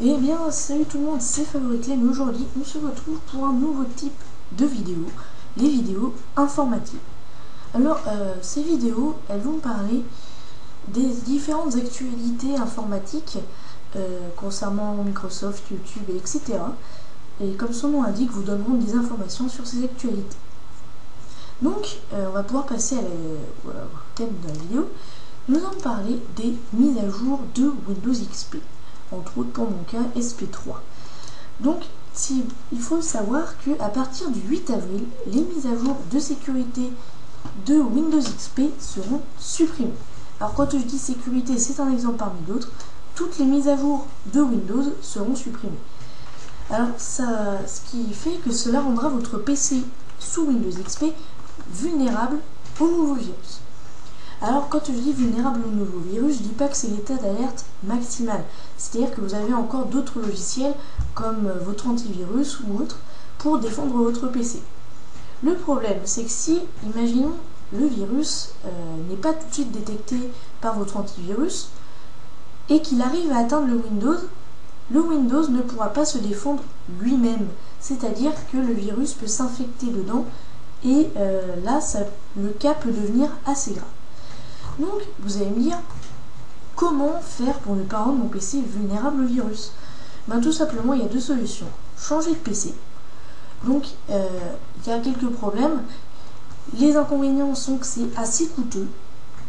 Eh bien, salut tout le monde, c'est Favorite mais aujourd'hui, on se retrouve pour un nouveau type de vidéo, les vidéos informatives. Alors, euh, ces vidéos, elles vont parler des différentes actualités informatiques euh, concernant Microsoft, YouTube, etc. Et comme son nom indique, vous donneront des informations sur ces actualités. Donc, euh, on va pouvoir passer à la, au thème de la vidéo. Nous allons parler des mises à jour de Windows XP entre autres pour mon cas SP3. Donc il faut savoir que à partir du 8 avril, les mises à jour de sécurité de Windows XP seront supprimées. Alors quand je dis sécurité, c'est un exemple parmi d'autres, toutes les mises à jour de Windows seront supprimées. Alors ce qui fait que cela rendra votre PC sous Windows XP vulnérable au nouveau virus. Alors quand je dis vulnérable au nouveau virus, je dis pas que c'est l'état d'alerte maximal. C'est-à-dire que vous avez encore d'autres logiciels comme euh, votre antivirus ou autre pour défendre votre PC. Le problème, c'est que si, imaginons, le virus euh, n'est pas tout de suite détecté par votre antivirus et qu'il arrive à atteindre le Windows, le Windows ne pourra pas se défendre lui-même. C'est-à-dire que le virus peut s'infecter dedans et euh, là, le cas peut devenir assez grave. Donc, vous allez me dire, comment faire pour ne pas rendre mon PC vulnérable au virus? Ben, Tout simplement, il y a deux solutions. Changer de PC. Donc, euh, il y a quelques problèmes. Les inconvénients sont que c'est assez coûteux.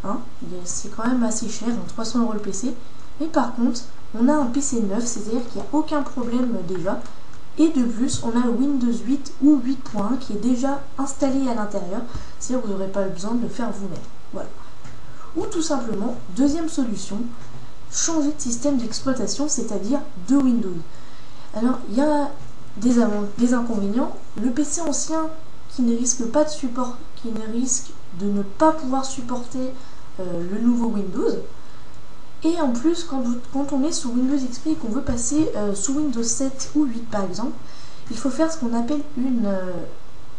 Hein c'est quand même assez cher, 300 euros le PC. Mais par contre, on a un PC neuf, c'est-à-dire qu'il n'y a aucun problème déjà. Et de plus, on a Windows 8 ou 8.1 qui est déjà installé à l'intérieur. C'est-à-dire que vous n'aurez pas besoin de le faire vous-même. Voilà. Ou tout simplement, deuxième solution, changer de système d'exploitation, c'est-à-dire de Windows. Alors, il y a des, des, inconvénients. Le PC ancien qui ne risque pas de support, qui ne risque de ne pas pouvoir supporter euh, le nouveau Windows. Et en plus, quand, on est sous Windows XP et qu'on veut passer euh, sous Windows 7 ou 8 par exemple, il faut faire ce qu'on appelle une, euh,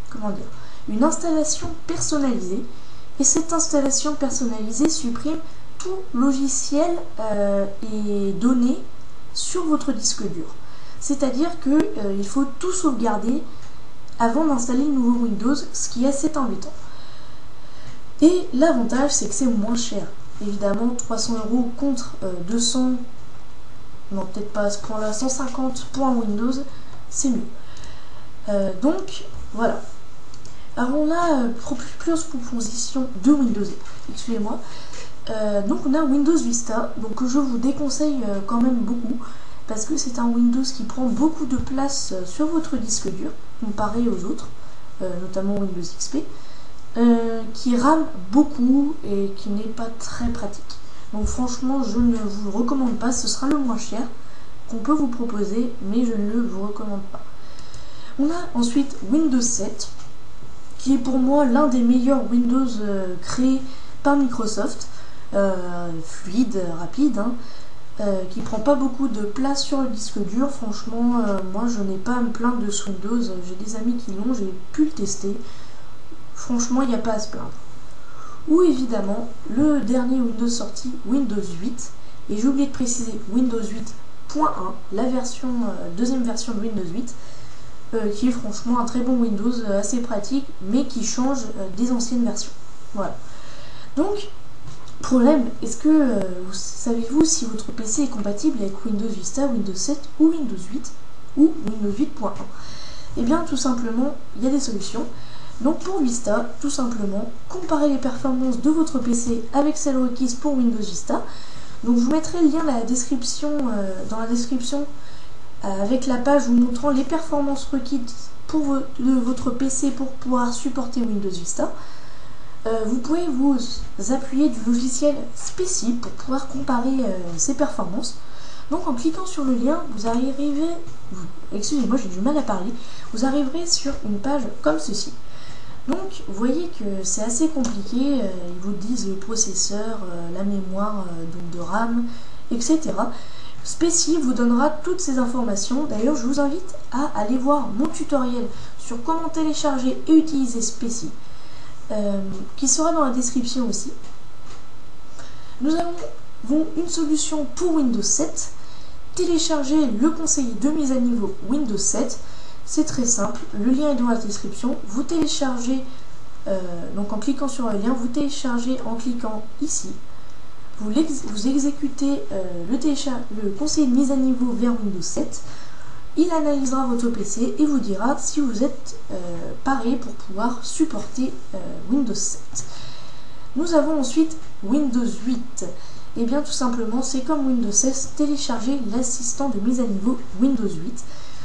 comment dire, une installation personnalisée et cette installation personnalisée supprime tout logiciel euh, et données sur votre disque dur. C'est-à-dire qu'il euh, faut tout sauvegarder avant d'installer le nouveau Windows, ce qui est assez embêtant. Et l'avantage, c'est que c'est moins cher. Évidemment, 300 euros contre 200, euh, non peut-être pas à ce point-là, 150 pour un Windows, c'est mieux. donc, voilà. Alors on a plusieurs propositions de Windows, excusez-moi. Euh, donc on a Windows Vista, donc je vous déconseille euh, quand même beaucoup parce que c'est un Windows qui prend beaucoup de place euh, sur votre disque dur comparé aux autres, notamment Windows XP, qui rame beaucoup et qui n'est pas très pratique. Donc franchement je ne vous le recommande pas, ce sera le moins cher qu'on peut vous proposer, mais je ne le vous recommande pas. On a ensuite Windows 7, qui est pour moi l'un des meilleurs Windows euh, créés par Microsoft, euh, fluide, rapide, hein, euh, qui prend pas beaucoup de place sur le disque dur. Franchement, moi je n'ai pas à me plaindre de ce Windows. J'ai des amis qui l'ont, j'ai pu le tester. Franchement, il n'y a pas à se plaindre. Ou évidemment, le dernier Windows sorti, Windows 8. Et j'ai oublié de préciser Windows 8.1, la deuxième version de Windows 8 euh, qui est franchement un très bon Windows, euh, assez pratique, mais qui change euh, des anciennes versions. Voilà. Donc, problème, est-ce que savez-vous si votre PC est compatible avec Windows Vista, Windows 7 ou Windows 8 ou Windows 8.1 Eh bien, tout simplement, il y a des solutions. Donc pour Vista, tout simplement, comparez les performances de votre PC avec celles requises pour Windows Vista. Donc je vous mettrai le lien dans la description, avec la page vous montrant les performances requises pour votre PC pour pouvoir supporter Windows Vista. Euh, vous pouvez vous appuyer du logiciel Speci pour pouvoir comparer euh, ces performances. Donc en cliquant sur le lien, vous arriverez, excusez-moi j'ai du mal à parler, vous arriverez sur une page comme ceci. Donc vous voyez que c'est assez compliqué, ils vous disent le processeur, la mémoire donc de RAM, etc. Spécie vous donnera toutes ces informations. D'ailleurs, je vous invite à aller voir mon tutoriel sur comment télécharger et utiliser Spécie, euh, qui sera dans la description aussi. Nous avons une solution pour Windows 7 télécharger le conseiller de mise à niveau Windows 7. C'est très simple, le lien est dans la description. Vous téléchargez, euh, donc en cliquant sur le lien, vous téléchargez en cliquant ici. Vous, exécutez euh, le, le conseiller de mise à niveau vers Windows 7. Il analysera votre PC et vous dira si vous êtes euh, paré pour pouvoir supporter Windows 7. Nous avons ensuite Windows 8. Et eh bien tout simplement, c'est comme Windows 16, télécharger l'assistant de mise à niveau Windows 8.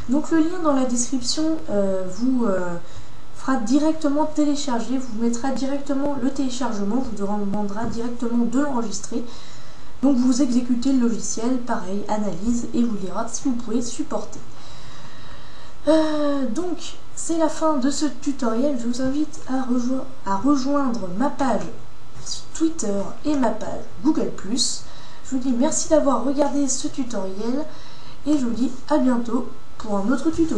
Donc le lien dans la description euh, vous euh, directement télécharger, vous mettra directement le téléchargement, vous demandera directement de l'enregistrer. Donc vous exécutez le logiciel, pareil, analyse, et vous dira si vous pouvez supporter. Euh, donc c'est la fin de ce tutoriel, je vous invite à rejoindre ma page Twitter et ma page Google+. Je vous dis merci d'avoir regardé ce tutoriel et je vous dis à bientôt pour un autre tuto.